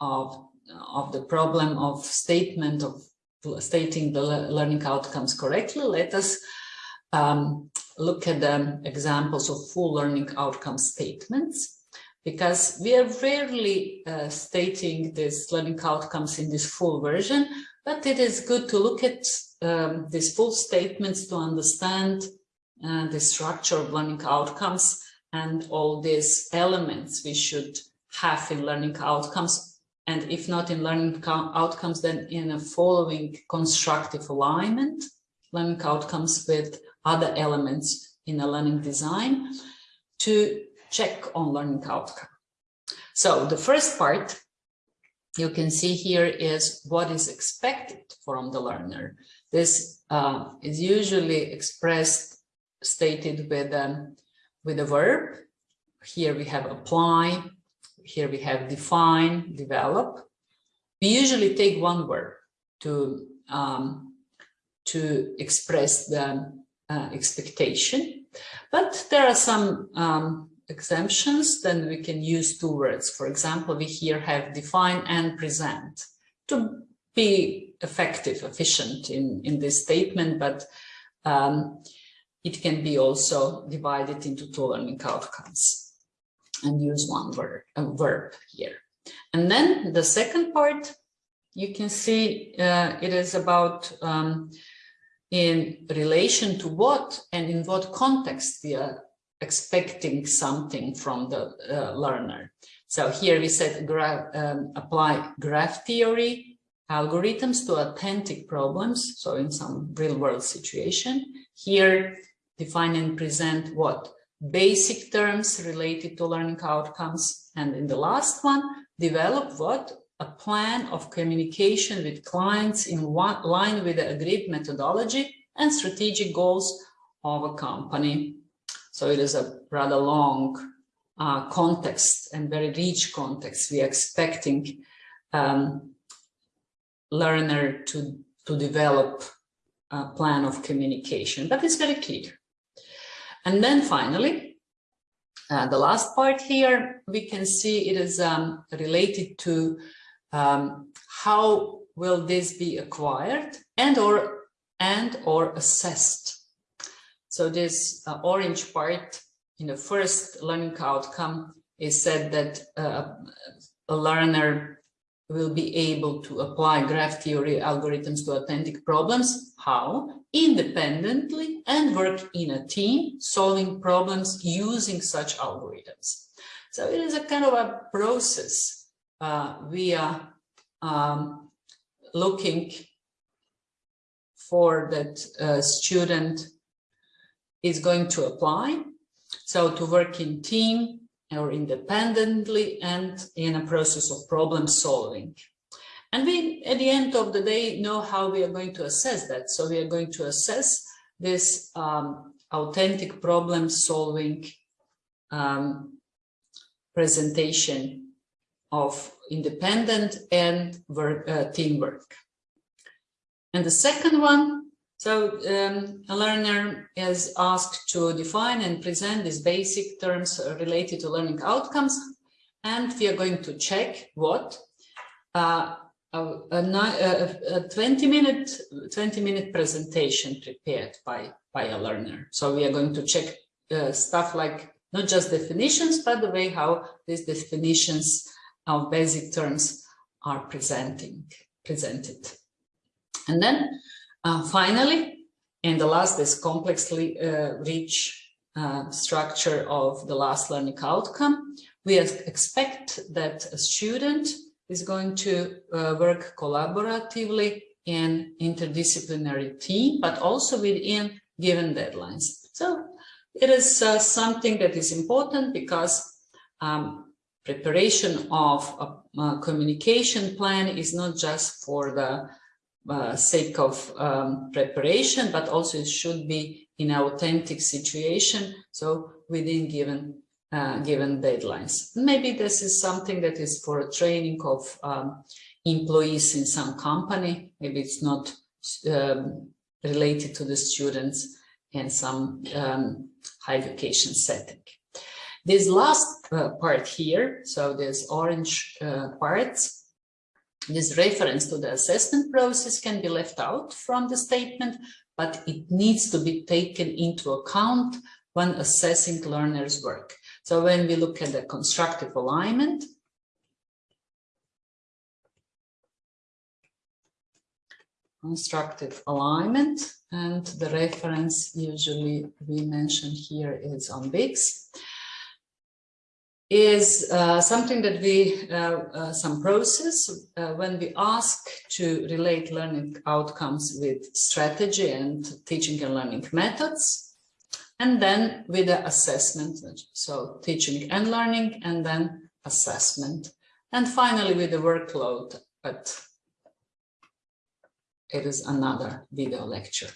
of, of the problem of statement of stating the learning outcomes correctly, let us um, look at the examples of full learning outcome statements because we are rarely uh, stating these learning outcomes in this full version, but it is good to look at um, these full statements to understand uh, the structure of learning outcomes and all these elements we should have in learning outcomes. And if not in learning outcomes, then in a following constructive alignment, learning outcomes with other elements in a learning design to check on learning outcome. So the first part you can see here is what is expected from the learner. This uh, is usually expressed, stated with, um, with a verb. Here we have apply, here we have define, develop. We usually take one word to, um, to express the uh, expectation, but there are some um, exemptions, then we can use two words. For example, we here have define and present to be effective, efficient in, in this statement, but um, it can be also divided into two learning outcomes and use one word, a verb here. And then the second part, you can see uh, it is about um, in relation to what and in what context we are expecting something from the uh, learner. So here we said gra um, apply graph theory algorithms to authentic problems. So in some real world situation, here define and present what basic terms related to learning outcomes. And in the last one, develop what a plan of communication with clients in one, line with the agreed methodology and strategic goals of a company. So it is a rather long uh, context and very rich context. We are expecting um, learner to, to develop a plan of communication, but it's very clear. And then finally, uh, the last part here, we can see it is um, related to um, how will this be acquired and or and or assessed? So this uh, orange part in the first learning outcome is said that uh, a learner will be able to apply graph theory algorithms to authentic problems. How? Independently and work in a team, solving problems using such algorithms. So it is a kind of a process. Uh, we are um, looking for that uh, student is going to apply. So to work in team or independently and in a process of problem solving. And we, at the end of the day, know how we are going to assess that. So we are going to assess this um, authentic problem solving um, presentation of independent and work, uh, teamwork. And the second one so um, a learner is asked to define and present these basic terms related to learning outcomes. And we are going to check what uh, a, a, a, 20 minute 20 minute presentation prepared by by a learner. So we are going to check uh, stuff like not just definitions, but the way how these definitions of basic terms are presenting presented. And then finally, and the last is complexly uh, rich uh, structure of the last learning outcome. We expect that a student is going to uh, work collaboratively in interdisciplinary team, but also within given deadlines. So it is uh, something that is important because um, preparation of a, a, communication plan is not just for the uh, sake of um, preparation, but also it should be in authentic situation, so within given uh, given deadlines. Maybe this is something that is for training of um, employees in some company. Maybe it's not um, related to the students in some um, high education setting. This last uh, part here, so this orange uh, parts, this reference to the assessment process can be left out from the statement, but it needs to be taken into account when assessing learners' work. So when we look at the constructive alignment, constructive alignment, and the reference usually we mention here is on Biggs is uh, something that we, uh, uh, some process, uh, when we ask to relate learning outcomes with strategy and teaching and learning methods, and then with the assessment, so teaching and learning, and then assessment, and finally with the workload, but it is another video lecture.